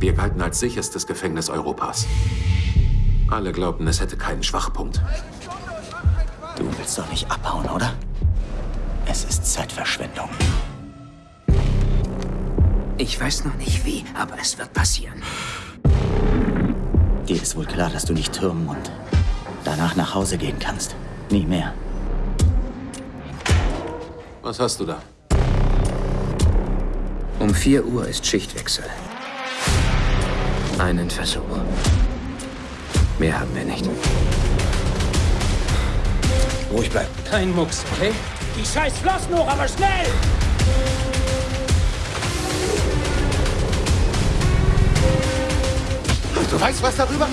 Wir galten als sicherstes Gefängnis Europas. Alle glaubten, es hätte keinen Schwachpunkt. Du willst doch nicht abhauen, oder? Es ist Zeitverschwendung. Ich weiß noch nicht wie, aber es wird passieren. Dir ist wohl klar, dass du nicht türmen und danach nach Hause gehen kannst. Nie mehr. Was hast du da? Um 4 Uhr ist Schichtwechsel. Einen Versuch. Mehr haben wir nicht. Ruhig bleiben. Kein Mucks, okay? Die scheiß Flossen hoch, aber schnell! Du weißt was darüber?